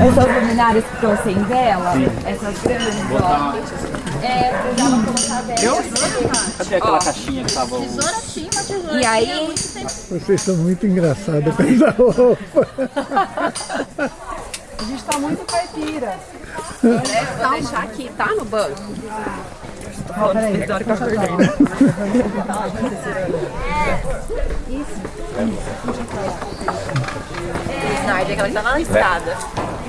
Essas luminárias que estão sem vela, essas grandes, ó. É, precisava colocar vela. Cadê aquela caixinha que tava... Tesoura tinha uma tesoura. E aí, Vocês são muito engraçados com essa roupa. a gente tá muito caipira. Vou deixar aqui, tá? No banco. Snyder, aquela que tá lá na estrada.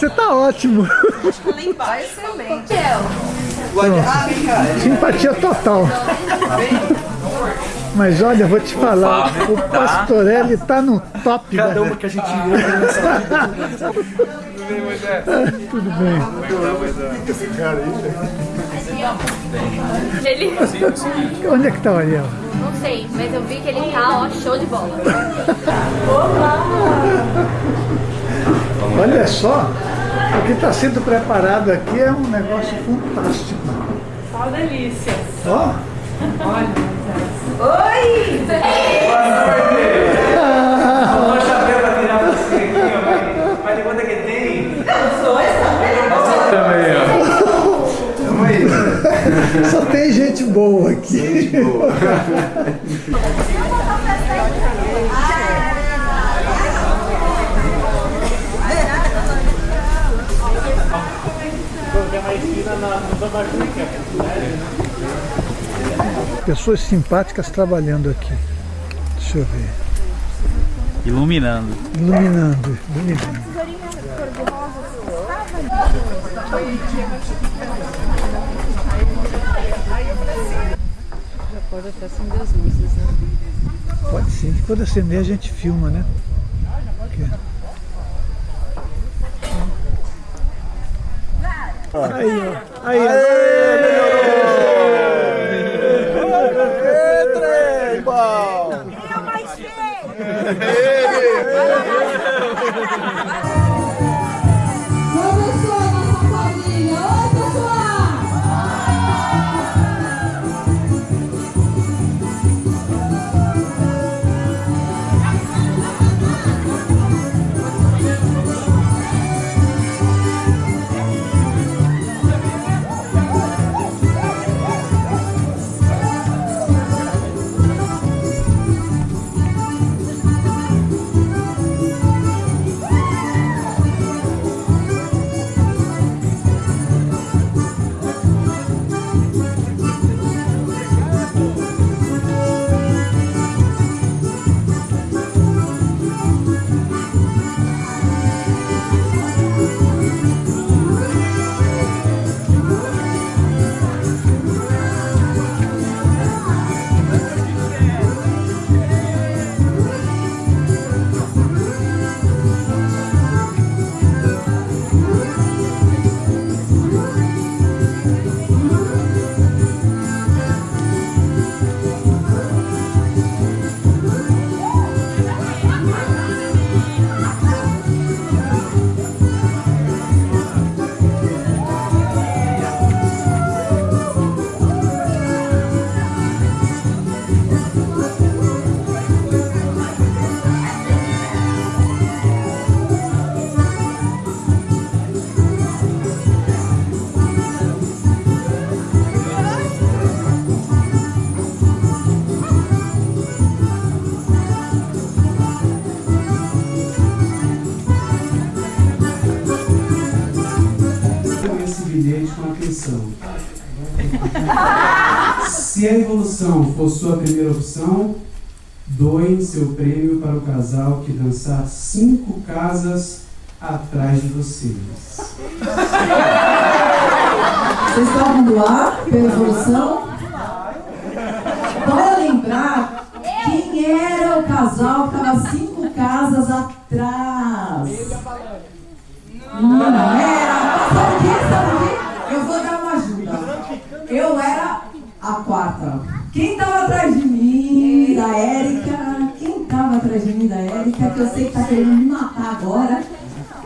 Você tá ótimo. Simpatia total. Mas olha, eu vou te falar, o Pastorelli tá no top. Cada da- uma que a gente viu aqui nessa... Tudo bem. Ele, Onde é que tá o Ariel? não sei, mas eu vi que ele tá, ó, show de bola. Olha só, o que está sendo preparado aqui é um negócio fantástico. Só delícia. Ó, Uma chapéu pra tirar você aqui, ó. Mas de quanto é que Pessoas simpáticas trabalhando aqui. Deixa eu ver. Iluminando. Iluminando, iluminando. Já pode até acender as luzes, né? Pode sim. Quando acender a gente filma, né? Aqui. Aí, ó. Aí, Começou Se a evolução for sua primeira opção, doem seu prêmio para o casal que dançar cinco casas atrás de vocês. Vocês estavam do ar pela evolução? Bora lembrar quem era o casal que estava cinco casas atrás. Não que eu sei que tá querendo me matar agora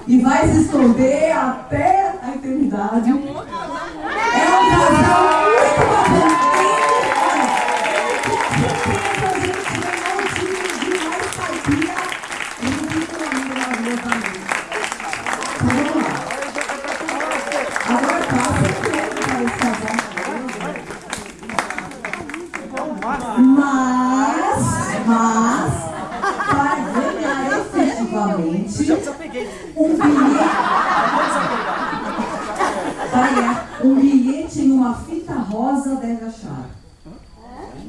e vai se esconder até a eternidade. É um casal muito bacana. Agora efetivamente um bilhete. Um bilhete em uma fita rosa deve achar.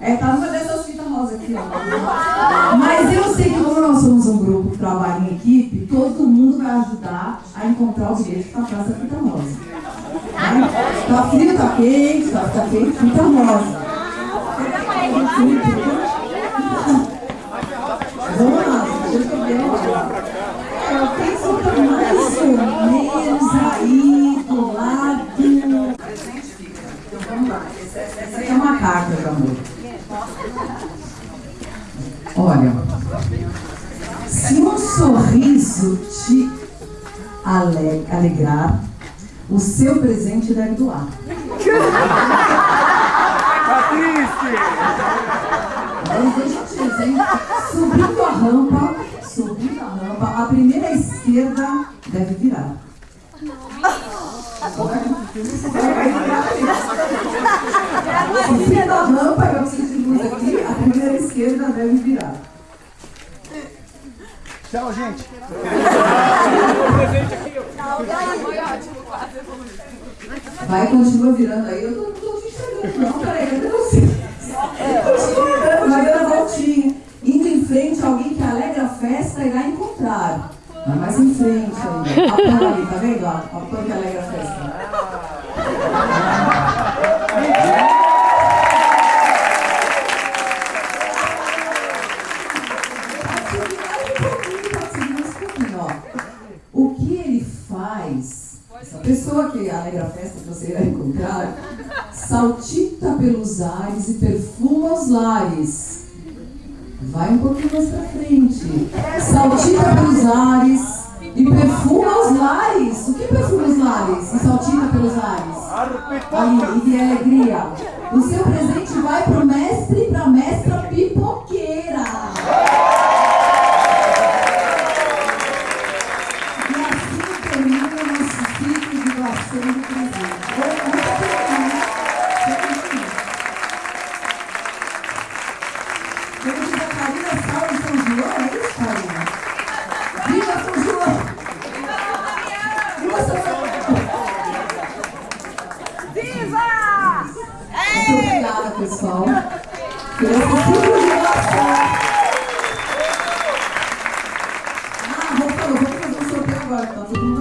É, tá numa dessas fitas rosas aqui, ó. Mas eu sei que como nós somos um grupo que trabalha em equipe, todo mundo vai ajudar a encontrar o bilhete para trás da fita rosa. Tá? Tá frio, tá quente, tá, tá quente, fita rosa. Vamos lá, deixa eu ver. O texto tá mais ou menos aí do lado. Então vamos lá. Essa aqui é uma carta de amor. Olha, se um sorriso te ale- alegrar, o seu presente deve doar. Hein? subindo a rampa, subindo a rampa, a primeira esquerda deve virar. Subindo a rampa, eu preciso de luz aqui, a primeira esquerda deve virar. Tchau, gente. Vai, continua virando aí. Eu não tô te enxergando, não. Peraí, cadê você? Continua virando, vai dando voltinha. Indo em frente, alguém que alegra a festa encontrar. Vai mais em frente aí. A ali, tá vendo? A pan que alegra a festa. Essa pessoa que alegra a festa que você irá encontrar, saltita pelos ares e perfuma os lares. Vai um pouquinho mais pra frente. Saltita pelos ares e perfuma os lares. O que perfuma os lares e saltita pelos ares? Ali, e de alegria. O seu presente vai pro mestre e pra mestra pipoqueira. agora, por